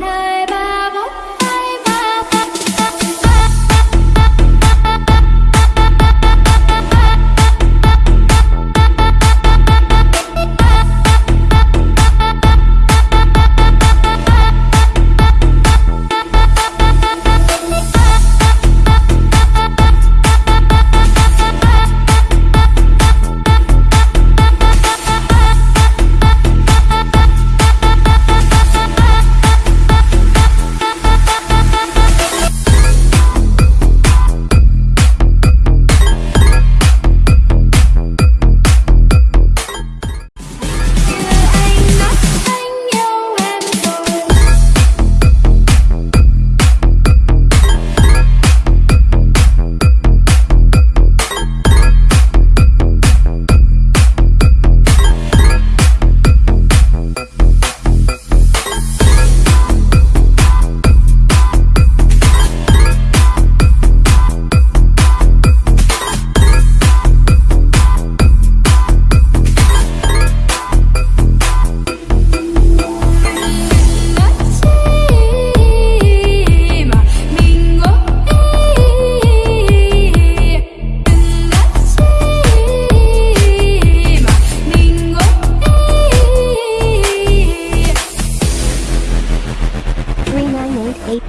music. Three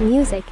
music.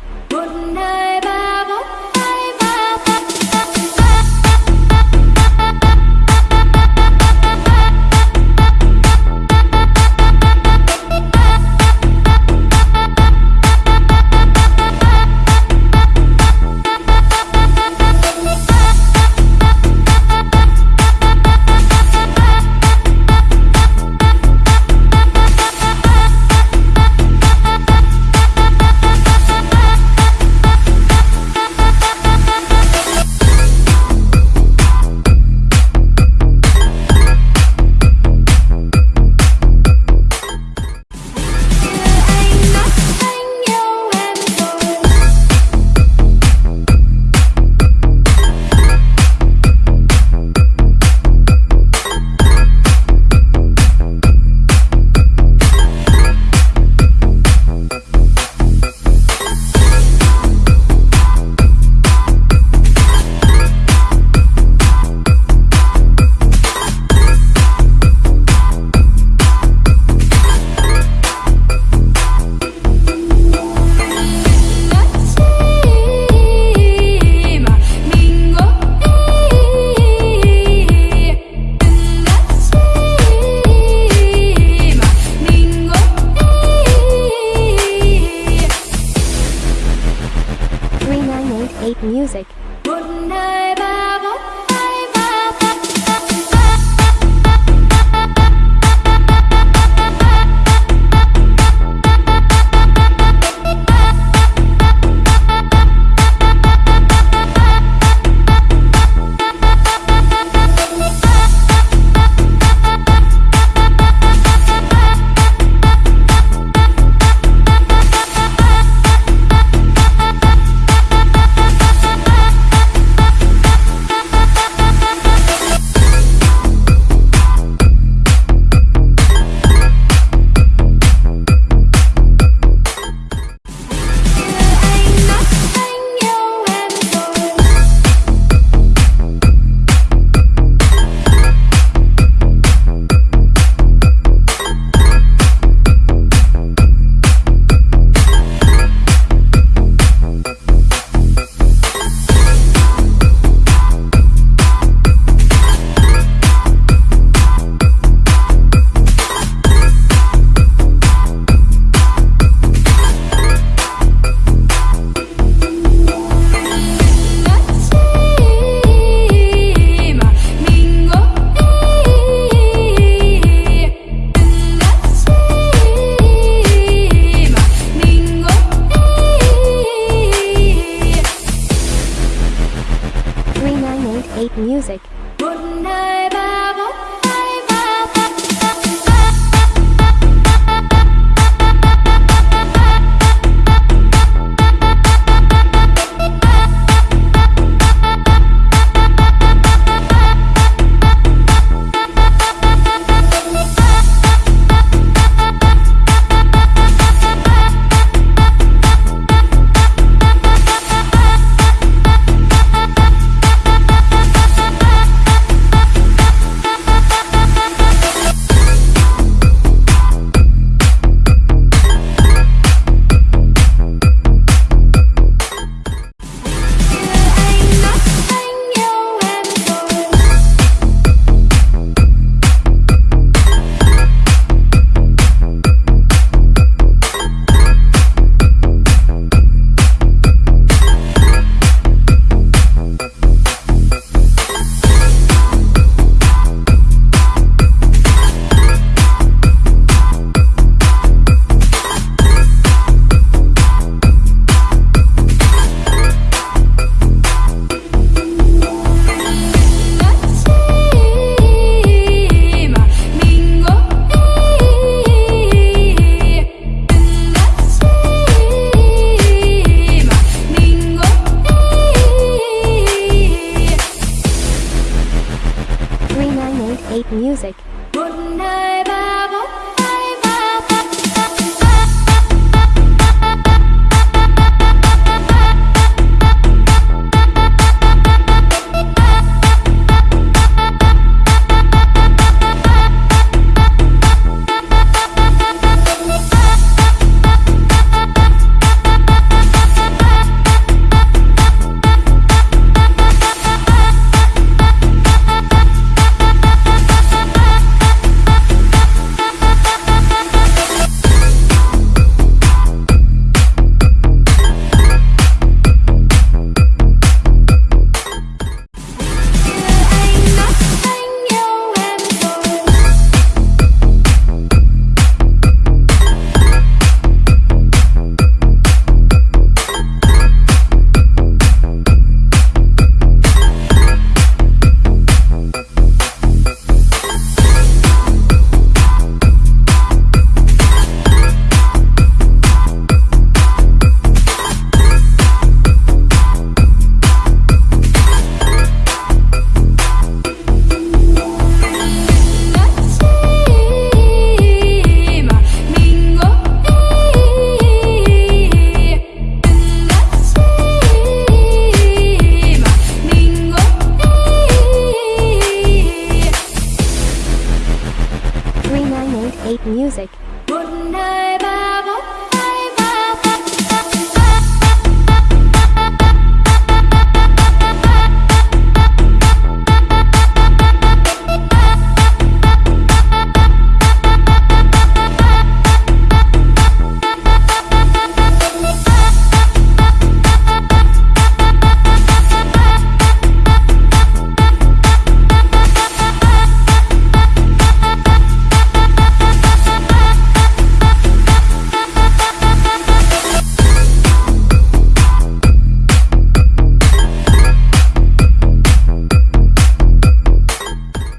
Music.